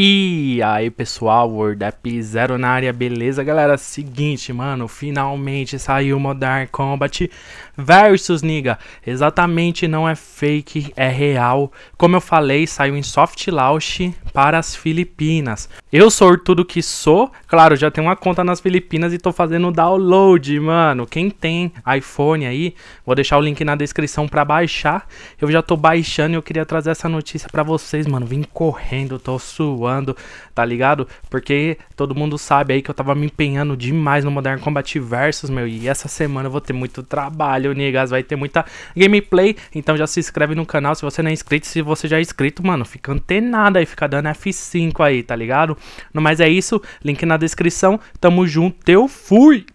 E aí pessoal, World Up Zero na área, beleza? Galera? Seguinte, mano, finalmente saiu Modern Combat versus Niga. Exatamente, não é fake, é real. Como eu falei, saiu em soft launch para as Filipinas. Eu sou tudo que sou, claro, já tenho uma conta nas Filipinas e tô fazendo download, mano. Quem tem iPhone aí, vou deixar o link na descrição pra baixar. Eu já tô baixando e eu queria trazer essa notícia pra vocês, mano. Vim correndo, tô suando, tá ligado? Porque todo mundo sabe aí que eu tava me empenhando demais no Modern Combat Versus, meu, e essa semana eu vou ter muito trabalho, niggas, vai ter muita gameplay, então já se inscreve no canal se você não é inscrito, se você já é inscrito, mano, fica antenado aí, fica dando F5 aí, tá ligado? No mais é isso, link na descrição, tamo junto, eu fui!